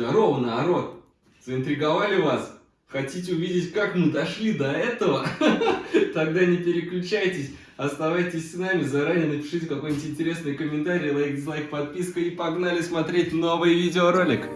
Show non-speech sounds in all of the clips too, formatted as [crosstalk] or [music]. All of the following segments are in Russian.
Здорово, народ! Заинтриговали вас? Хотите увидеть, как мы дошли до этого? [laughs] Тогда не переключайтесь, оставайтесь с нами, заранее напишите какой-нибудь интересный комментарий, лайк, дизлайк, подписка и погнали смотреть новый видеоролик.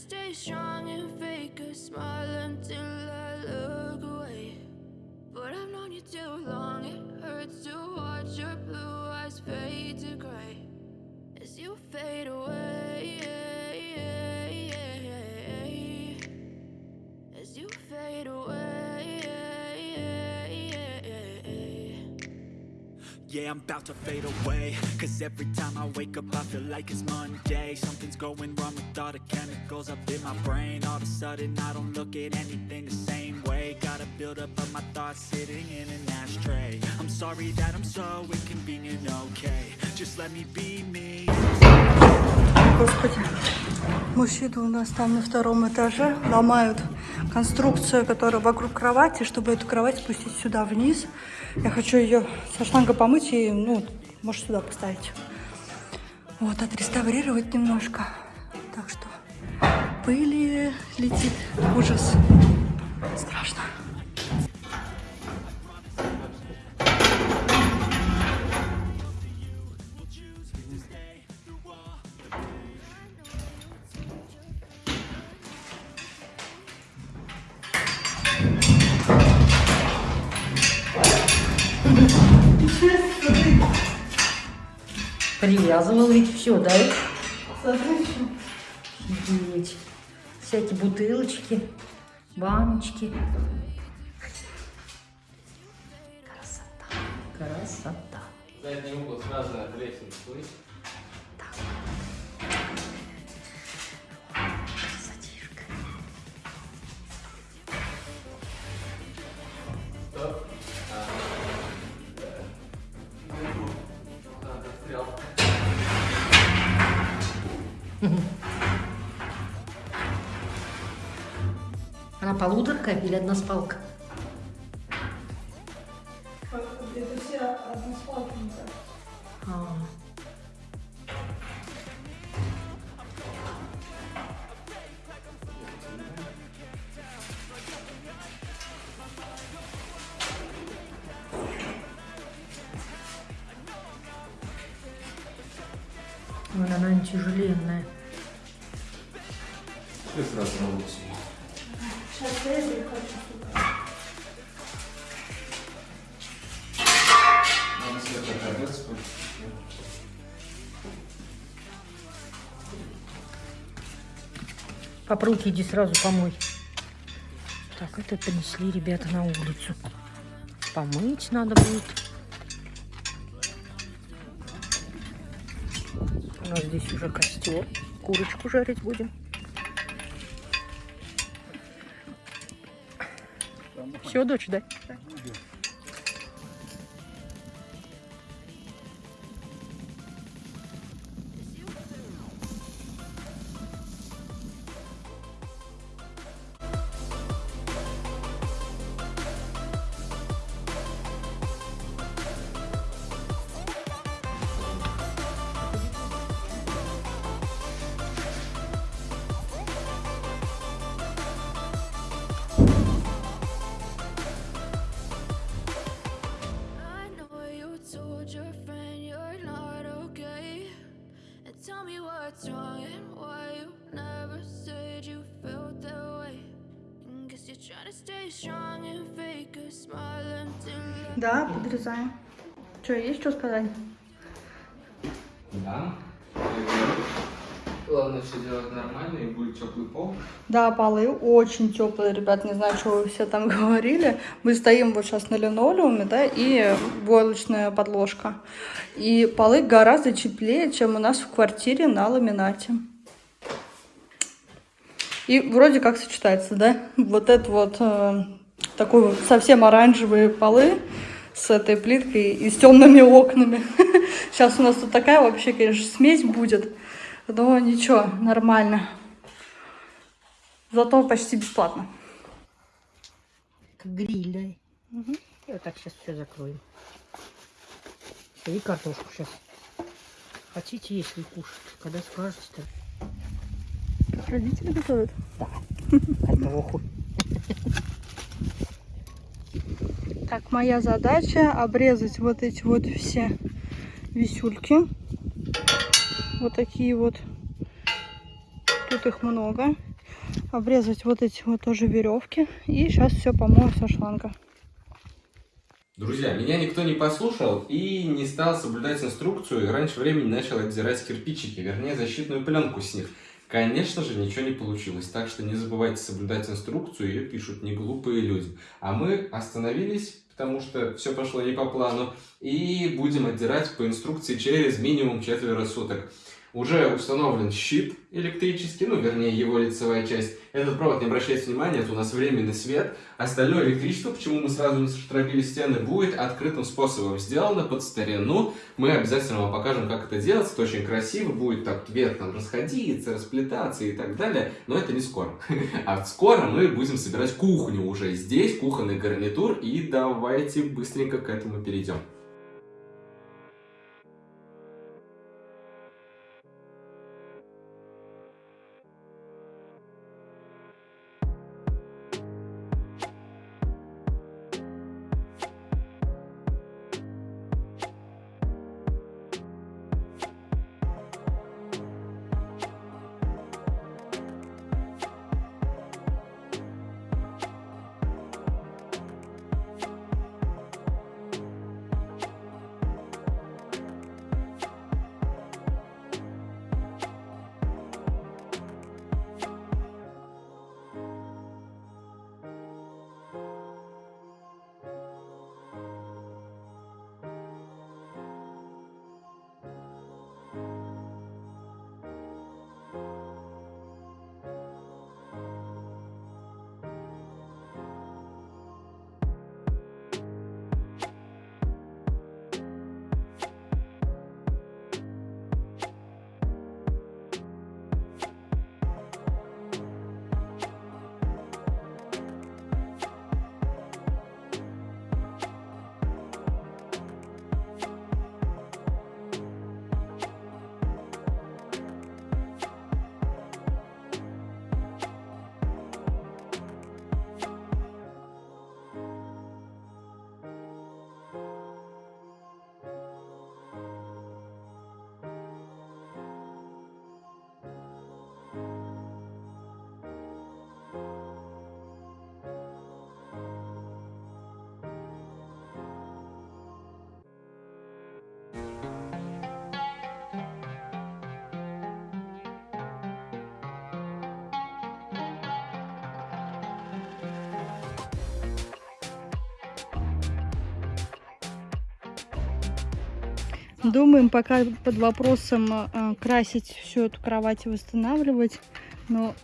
Stay strong and fake a smile until I look away. But I've known you too long, it hurts to Yeah, I'm about to fade away Cause every time I wake up I feel like it's Monday Something's going wrong with all the chemicals up in my brain All of a sudden I don't look at anything the same way Got a buildup of my thoughts sitting in an ashtray I'm sorry that I'm so inconvenient, okay Just let me be me Господи, мужчины у нас там на втором этаже ломают конструкцию, которая вокруг кровати, чтобы эту кровать спустить сюда вниз. Я хочу ее со шланга помыть и, ну, может, сюда поставить. Вот, отреставрировать немножко. Так что пыли летит. Ужас. Страшно. Привязывал ведь все, да? Офигеть. Всякие бутылочки, баночки. Красота. Красота. Задний угол сразу от лестницы, слышишь? Она полуторка или односпалка? Это Пап, руки иди сразу помой. Так, это принесли ребята на улицу. Помыть надо будет. У нас здесь уже костер. Курочку жарить будем. Все, дочь, да? Да, подрезаем. Что, есть что сказать? Да. Главное все делать нормально и будет теплый пол. Да, полы очень теплые, ребят, не знаю, что вы все там [laughs] говорили. Мы стоим вот сейчас на линолеуме, да, и войлочная подложка. И полы гораздо теплее, чем у нас в квартире на ламинате. И вроде как сочетается, да? Вот это вот э, такой вот совсем оранжевые полы с этой плиткой и с темными окнами. [laughs] Сейчас у нас тут такая вообще, конечно, смесь будет. Но ничего, нормально. Зато почти бесплатно. Гриль, да? И вот так сейчас все закроем. Всё, И картошку сейчас. Хотите, если кушать, когда скажете-то. Как родители готовят? Картоху. [laughs] Так, моя задача обрезать вот эти вот все висюльки. Вот такие вот. Тут их много. Обрезать вот эти вот тоже веревки. И сейчас все помою со шланга. Друзья, меня никто не послушал и не стал соблюдать инструкцию, и раньше времени начал отдирать кирпичики, вернее защитную пленку с них. Конечно же, ничего не получилось, так что не забывайте соблюдать инструкцию, ее пишут не глупые люди. А мы остановились, потому что все пошло не по плану, и будем отдирать по инструкции через минимум четверо суток. Уже установлен щит электрический, ну, вернее, его лицевая часть. Этот провод, не обращайте внимания, это у нас временный свет. Остальное электричество, почему мы сразу не заштробили стены, будет открытым способом сделано под старину. Мы обязательно вам покажем, как это делается. Это очень красиво, будет так вверх там расходиться, расплетаться и так далее. Но это не скоро. [laughs] А скоро мы будем собирать кухню уже здесь, кухонный гарнитур. И давайте быстренько к этому перейдем. Думаем пока под вопросом э, красить всю эту кровать и восстанавливать. Но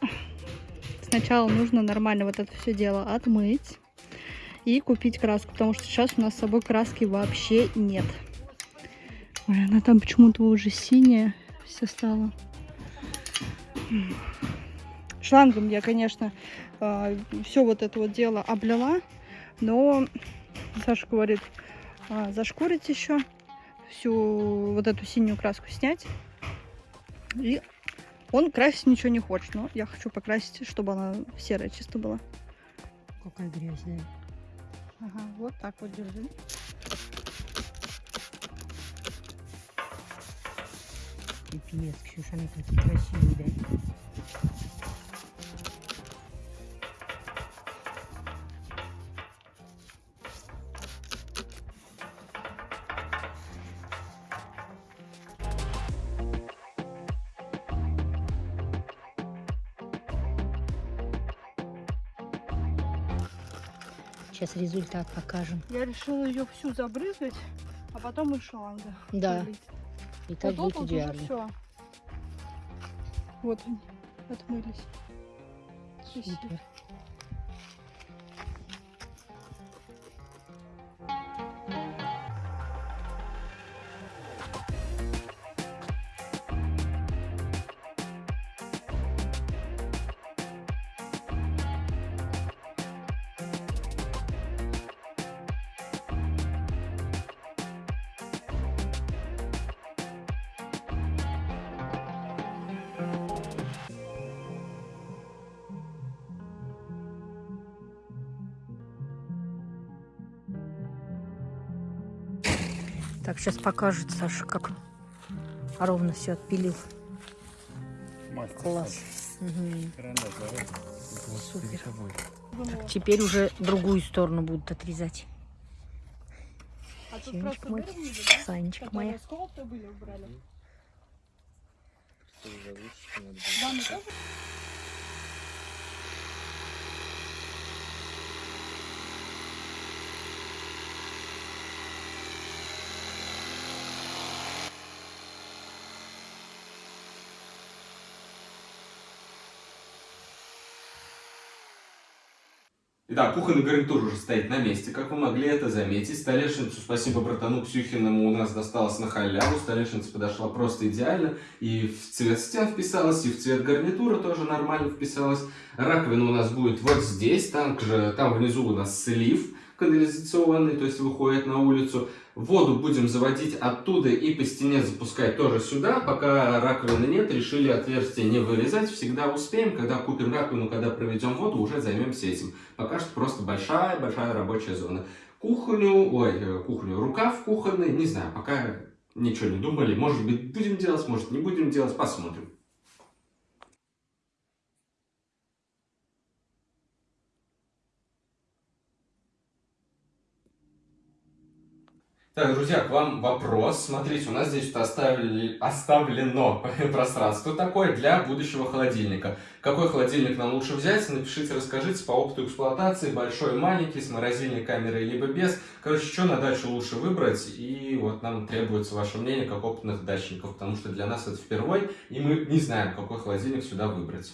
сначала нужно нормально вот это все дело отмыть и купить краску, потому что сейчас у нас с собой краски вообще нет. Ой, она там почему-то уже синяя все стала. Шлангом я, конечно, все вот это вот дело облила, но Саша говорит, «А, зашкурить еще, всю вот эту синюю краску снять. И он красить ничего не хочет, но я хочу покрасить, чтобы она серая чисто была. Какая грязь, да. Ага, вот так вот держи. Пипец, Ксюша, они такие красивые, да. Сейчас результат покажем. Я решила ее всю забрызгать, а потом и шланга. Да. залить. И так Вот будет идеально. всё. Вот они, отмылись. Спасибо. Так, сейчас покажет Саша, как ровно все отпилил. Класс. Мгм. Супер. Так, теперь уже другую сторону будут отрезать. А тут Сенечка мой, да? Санечка моя. Были, убрали. Тоже? Итак, кухонный гарнитур уже стоит на месте, как вы могли это заметить. Столешницу, спасибо братану Ксюхиному, у нас досталось на халяву. Столешница подошла просто идеально. И в цвет стен вписалась, и в цвет гарнитура тоже нормально вписалась. Раковина у нас будет вот здесь, там, же, там внизу у нас слив канализационный, то есть выходит на улицу. Воду будем заводить оттуда и по стене запускать тоже сюда. Пока раковины нет, решили отверстие не вырезать. Всегда успеем, когда купим раковину, когда проведем воду, уже займемся этим. Пока что просто большая-большая рабочая зона. Кухню, ой, э, кухню, рукав кухонный, не знаю, пока ничего не думали. Может быть будем делать, может не будем делать, посмотрим. Так, друзья, к вам вопрос. Смотрите, у нас здесь оставили, оставлено [laughs] пространство такое для будущего холодильника. Какой холодильник нам лучше взять? Напишите, расскажите по опыту эксплуатации, большой, маленький, с морозильной камерой, либо без. Короче, что на дачу лучше выбрать? И вот нам требуется ваше мнение, как опытных дачников, потому что для нас это впервой, и мы не знаем, какой холодильник сюда выбрать.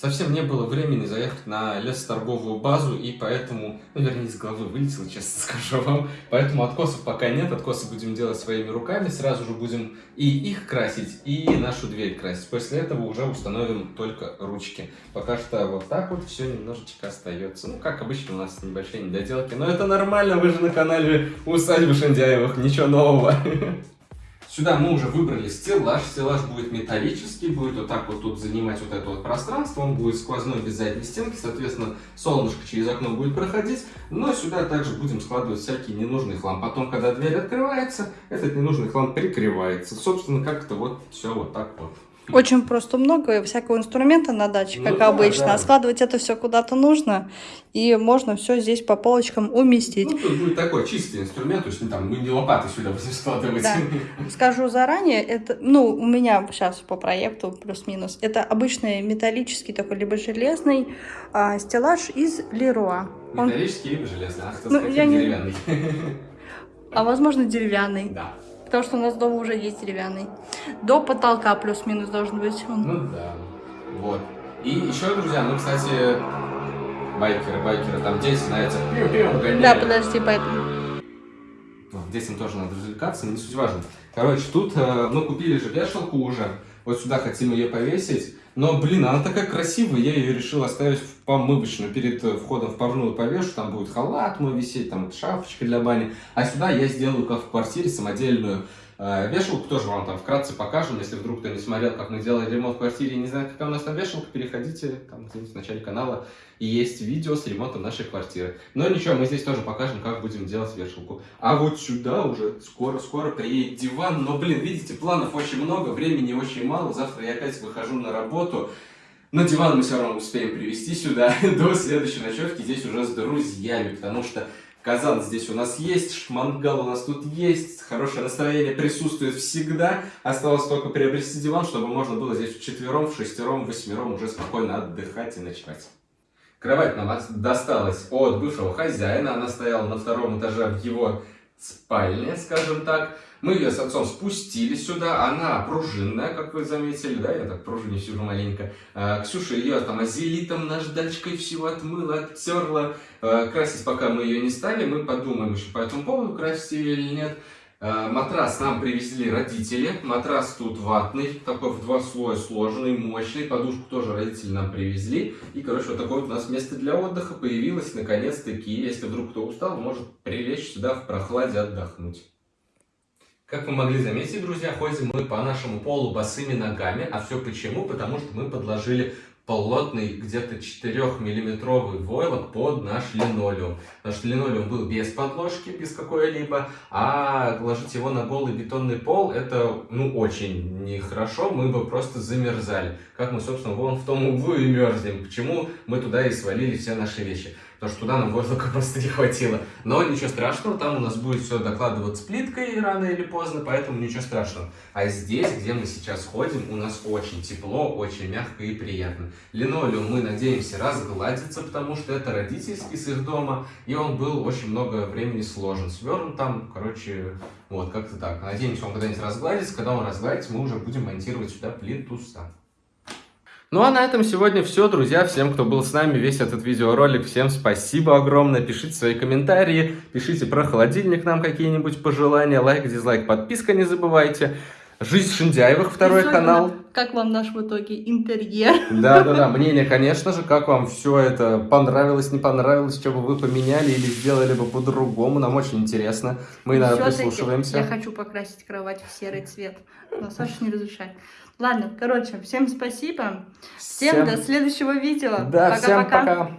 Совсем не было времени заехать на лесоторговую базу, и поэтому, ну, вернее, из головы вылетело, честно [laughs] скажу вам. Поэтому откосов пока нет, откосы будем делать своими руками, сразу же будем и их красить, и нашу дверь красить. После этого уже установим только ручки. Пока что вот так вот все немножечко остается. Ну, как обычно, у нас небольшие недоделки, но это нормально, вы же на канале Усадьбы Шандяевых, ничего нового. [laughs] Сюда мы уже выбрали стеллаж. Стеллаж будет металлический, будет вот так вот тут занимать вот это вот пространство. Он будет сквозной без задней стенки, соответственно, солнышко через окно будет проходить. Но сюда также будем складывать всякий ненужный хлам. Потом, когда дверь открывается, этот ненужный хлам прикрывается. Собственно, как-то вот все вот так вот. Очень просто много всякого инструмента на даче, Ну как да, обычно. да. А складывать это все куда-то нужно, и можно все здесь по полочкам уместить. Ну, тут будет такой чистый инструмент, то есть ну, там, мы не лопаты сюда будем складывать. Да. Скажу заранее, это, ну, у меня сейчас по проекту плюс-минус, это обычный металлический такой, либо железный а, стеллаж из Леруа. Он, Металлический либо железный, а кто Ну, сказать, я не- деревянный. а возможно деревянный, Да. Потому что у нас дома уже есть деревянный. До потолка плюс-минус должен быть он. Ну да. Вот. И еще, друзья, ну, кстати, байкеры, байкеры, там дети на этих пиу-пиу гоняют. Да, подожди, поэтому. Ну, детям тоже надо развлекаться, не суть важно. Короче, тут э, мы купили же вешалку уже. Вот сюда хотим ее повесить. Но, блин, она такая красивая, я ее решил оставить помывочную. Перед э, входом в парную повешу, там будет халат мой висеть, там шапочка для бани. А сюда я сделаю, как в квартире, самодельную э, вешалку. Тоже вам там вкратце покажем, если вдруг кто не смотрел, как мы делали ремонт в квартире не знает, какая у нас там вешалка, переходите там где-нибудь в начале канала. И есть видео с ремонтом нашей квартиры. Но ничего, мы здесь тоже покажем, как будем делать вешалку. А вот сюда уже скоро-скоро приедет диван. Но, блин, видите, планов очень много, времени очень мало. Завтра я опять выхожу на работу. Но диван мы все равно успеем привезти сюда [laughs] до следующей ночевки. Здесь уже с друзьями, потому что Казан здесь у нас есть, мангал у нас тут есть, хорошее настроение присутствует всегда. Осталось только приобрести диван, чтобы можно было здесь вчетвером, в шестером, восьмером уже спокойно отдыхать и ночевать. Кровать нам досталась от бывшего хозяина, она стояла на втором этаже в его спальне, скажем так. Мы ее с отцом спустили сюда, она пружинная, как вы заметили, да, я так пружине сижу маленько. А, Ксюша ее там азелитом наждачкой всего отмыла, оттерла. А, Красить пока мы ее не стали, мы подумаем еще по этому поводу, красить ее или нет. А, Матрас нам привезли родители. Матрас тут ватный, такой в два слоя сложенный, мощный. Подушку тоже родители нам привезли. И, короче, вот такое вот у нас место для отдыха появилось наконец-таки. Если вдруг кто устал, может прилечь сюда в прохладе отдохнуть. Как вы могли заметить, друзья, ходим мы по нашему полу босыми ногами. А все почему? Потому что мы подложили плотный где-то 4-миллиметровый войлок под наш линолеум. Что линолеум был без подложки, без какой-либо, а ложить его на голый бетонный пол, это, ну, очень нехорошо, мы бы просто замерзали. Как мы, собственно, вон в том углу и мерзнем. Почему мы туда и свалили все наши вещи? Потому что туда нам воздуха [laughs] просто не хватило. Но ничего страшного, там у нас будет все докладываться плиткой рано или поздно, поэтому ничего страшного. А здесь, где мы сейчас ходим, у нас очень тепло, очень мягко и приятно. Линолеум мы надеемся разгладится, потому что это родительский с их дома, и он был очень много времени сложен, свернут там, короче, вот, как-то так. Надеемся, он когда-нибудь разгладится, когда он разгладится, мы уже будем монтировать сюда плинтуса. Ну а на этом сегодня все, друзья. Всем, кто был с нами весь этот видеоролик, всем спасибо огромное. Пишите свои комментарии, пишите про холодильник нам какие-нибудь пожелания, лайк, дизлайк, подписка не забывайте. Жизнь Шиндяевых, второй Особенно, канал. Как вам наш в итоге интерьер? Да-да-да, мнение, конечно же, как вам все это понравилось, не понравилось, что бы вы поменяли или сделали бы по-другому, нам очень интересно. Мы, Всё-таки прислушиваемся. Я хочу покрасить кровать в серый цвет, но Саша не разрешает. Ладно, короче, всем спасибо. Всем, до следующего видео. Да, всем Пока-пока. пока.